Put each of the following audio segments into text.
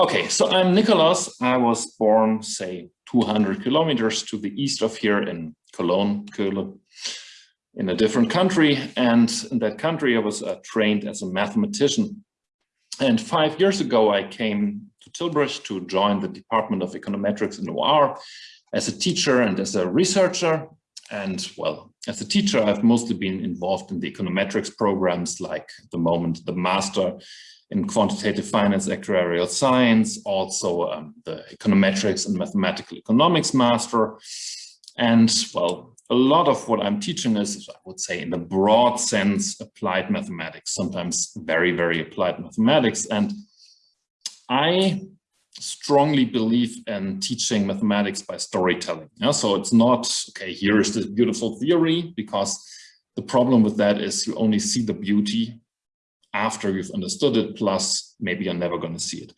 Okay, so I'm Nicholas. I was born, say, 200 kilometers to the east of here in Cologne, Köln, in a different country. And in that country, I was uh, trained as a mathematician. And five years ago, I came to Tilburg to join the Department of Econometrics in OR as a teacher and as a researcher. And well, as a teacher, I've mostly been involved in the econometrics programs like the moment the master in quantitative finance, actuarial science, also um, the econometrics and mathematical economics master. And well, a lot of what I'm teaching is, I would say in the broad sense, applied mathematics, sometimes very, very applied mathematics. And I strongly believe in teaching mathematics by storytelling. Yeah? So it's not, okay, here is this beautiful theory, because the problem with that is you only see the beauty after you've understood it, plus maybe you're never going to see it.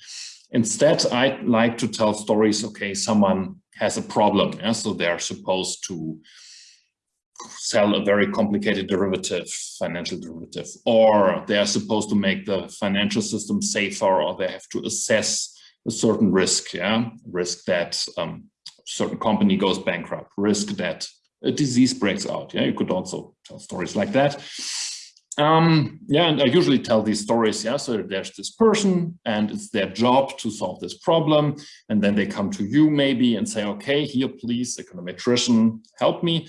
Instead, I like to tell stories, okay, someone has a problem, yeah? so they're supposed to sell a very complicated derivative, financial derivative, or they are supposed to make the financial system safer, or they have to assess a certain risk, yeah, risk that um, certain company goes bankrupt, risk that a disease breaks out. Yeah, you could also tell stories like that. Um, yeah, and I usually tell these stories. Yeah, so there's this person and it's their job to solve this problem. And then they come to you maybe and say, okay, here, please, econometrician, help me.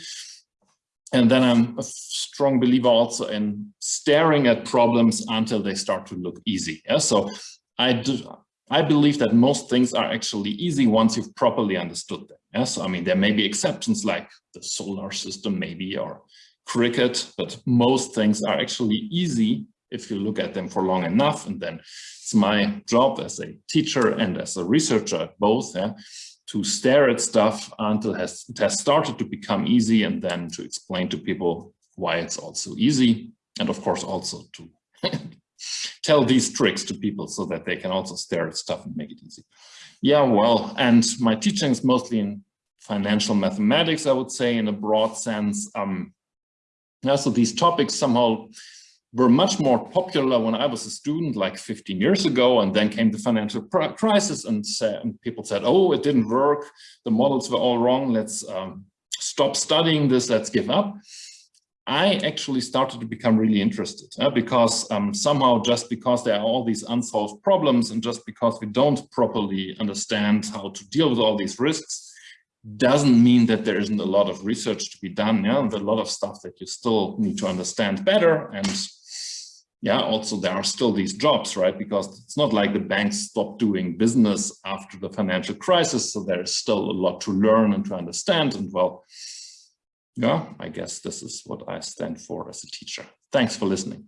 And then I'm a strong believer also in staring at problems until they start to look easy. Yeah, so I do, I believe that most things are actually easy once you've properly understood them. Yes, I mean, there may be exceptions like the solar system maybe or cricket, but most things are actually easy if you look at them for long enough. And then it's my job as a teacher and as a researcher both yeah, to stare at stuff until it has, it has started to become easy and then to explain to people why it's also easy. And of course, also to tell these tricks to people so that they can also stare at stuff and make it easy. Yeah, well, and my teaching is mostly in financial mathematics, I would say, in a broad sense. Um, so these topics somehow were much more popular when I was a student like 15 years ago and then came the financial crisis and, and people said, oh, it didn't work. The models were all wrong. Let's um, stop studying this. Let's give up. I actually started to become really interested uh, because um, somehow just because there are all these unsolved problems and just because we don't properly understand how to deal with all these risks, doesn't mean that there isn't a lot of research to be done. Yeah, and a lot of stuff that you still need to understand better. And yeah, also there are still these jobs, right? Because it's not like the banks stopped doing business after the financial crisis. So there's still a lot to learn and to understand. And well, yeah, I guess this is what I stand for as a teacher. Thanks for listening.